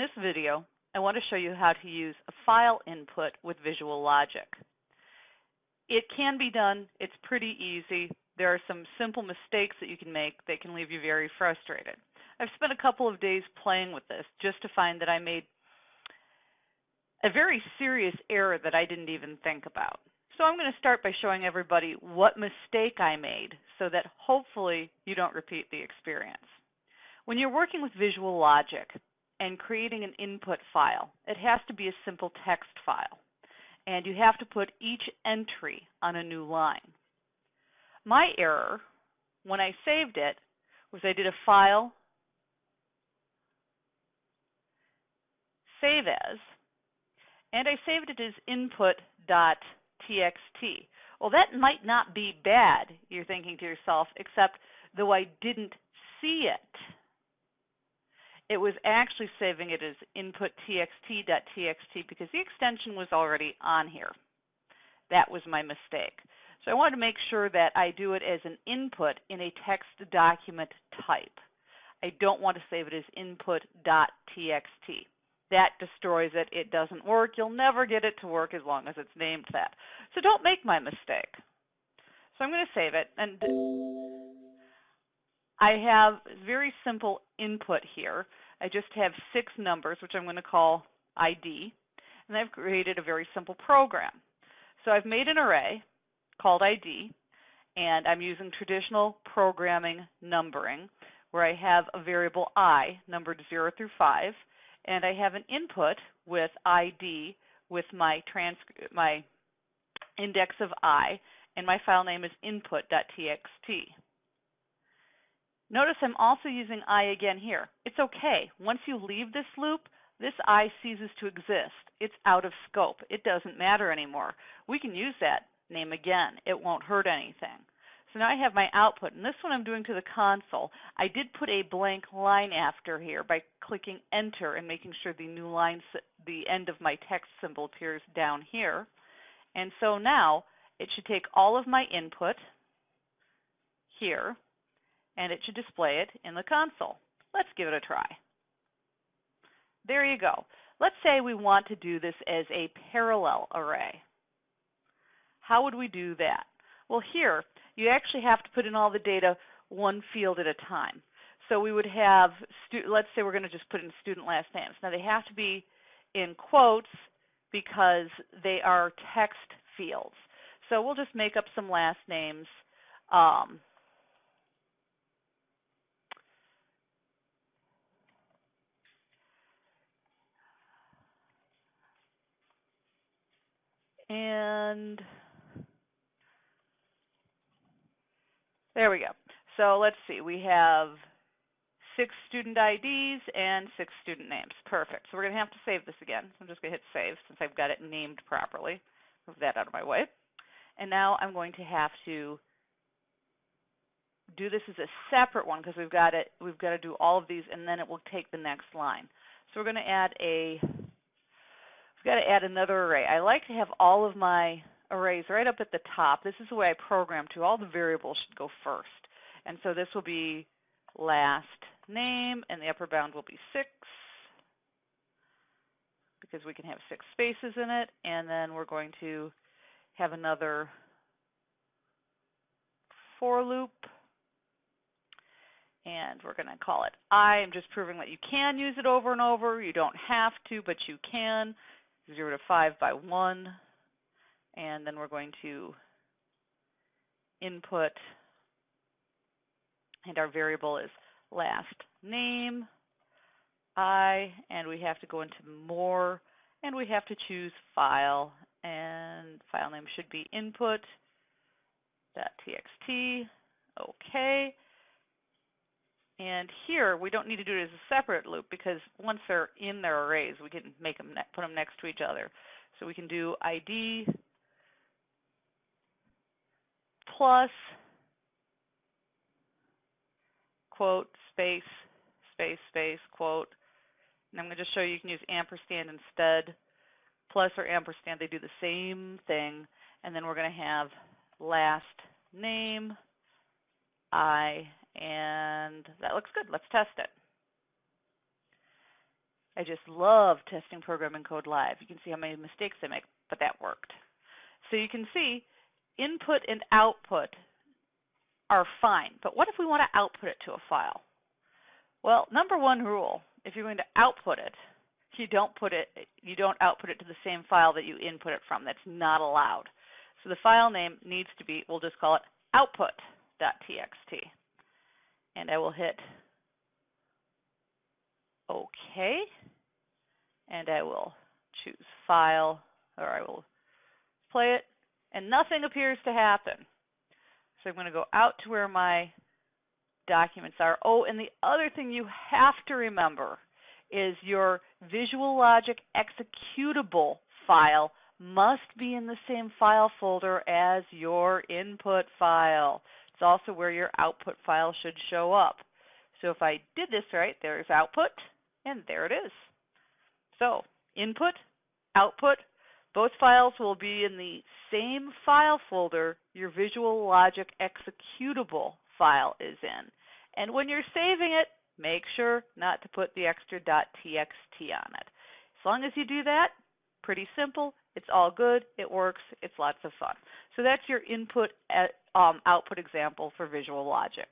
this video, I want to show you how to use a file input with Visual Logic. It can be done. It's pretty easy. There are some simple mistakes that you can make that can leave you very frustrated. I've spent a couple of days playing with this just to find that I made a very serious error that I didn't even think about. So I'm going to start by showing everybody what mistake I made so that hopefully you don't repeat the experience. When you're working with Visual Logic, and creating an input file. It has to be a simple text file. And you have to put each entry on a new line. My error, when I saved it, was I did a file, save as, and I saved it as input.txt. Well, that might not be bad, you're thinking to yourself, except though I didn't see it, it was actually saving it as input txt.txt because the extension was already on here. That was my mistake. So I wanted to make sure that I do it as an input in a text document type. I don't want to save it as input.txt. That destroys it. It doesn't work. You'll never get it to work as long as it's named that. So don't make my mistake. So I'm going to save it. And I have very simple input here. I just have six numbers, which I'm going to call ID, and I've created a very simple program. So I've made an array called ID, and I'm using traditional programming numbering, where I have a variable i numbered 0 through 5, and I have an input with ID with my my index of i, and my file name is input.txt. Notice I'm also using I again here. It's okay. Once you leave this loop, this I ceases to exist. It's out of scope. It doesn't matter anymore. We can use that name again. It won't hurt anything. So now I have my output, and this one I'm doing to the console. I did put a blank line after here by clicking enter and making sure the new line, the end of my text symbol appears down here. And so now it should take all of my input here, and it should display it in the console. Let's give it a try. There you go. Let's say we want to do this as a parallel array. How would we do that? Well, here, you actually have to put in all the data one field at a time. So we would have, let's say we're going to just put in student last names. Now they have to be in quotes because they are text fields. So we'll just make up some last names. Um, And there we go. So let's see, we have six student IDs and six student names. Perfect. So we're going to have to save this again. So I'm just going to hit save since I've got it named properly. Move that out of my way. And now I'm going to have to do this as a separate one because we've got it. We've got to do all of these, and then it will take the next line. So we're going to add a I've got to add another array. I like to have all of my arrays right up at the top. This is the way I program to. All the variables should go first. And so this will be last name, and the upper bound will be 6 because we can have six spaces in it. And then we're going to have another for loop. And we're going to call it I. I'm just proving that you can use it over and over. You don't have to, but you can. 0 to 5 by 1. And then we're going to input, and our variable is last name, I, and we have to go into more, and we have to choose file, and file name should be input.txt. Okay. And here, we don't need to do it as a separate loop because once they're in their arrays, we can make them put them next to each other. So we can do ID plus quote space space space quote. And I'm going to just show you you can use ampersand instead. Plus or ampersand, they do the same thing. And then we're going to have last name I and that looks good. Let's test it. I just love testing programming code live. You can see how many mistakes I make, but that worked. So you can see input and output are fine, but what if we want to output it to a file? Well, number one rule, if you're going to output it, you don't put it you don't output it to the same file that you input it from. That's not allowed. So the file name needs to be, we'll just call it output.txt. And I will hit OK. And I will choose File, or I will play it, and nothing appears to happen. So I'm going to go out to where my documents are. Oh, and the other thing you have to remember is your Visual Logic executable file must be in the same file folder as your input file. It's also where your output file should show up. So if I did this right, there's output, and there it is. So input, output, both files will be in the same file folder your Visual Logic executable file is in. And when you're saving it, make sure not to put the extra .txt on it. As long as you do that, pretty simple, it's all good, it works, it's lots of fun. So that's your input at, um, output example for Visual Logic.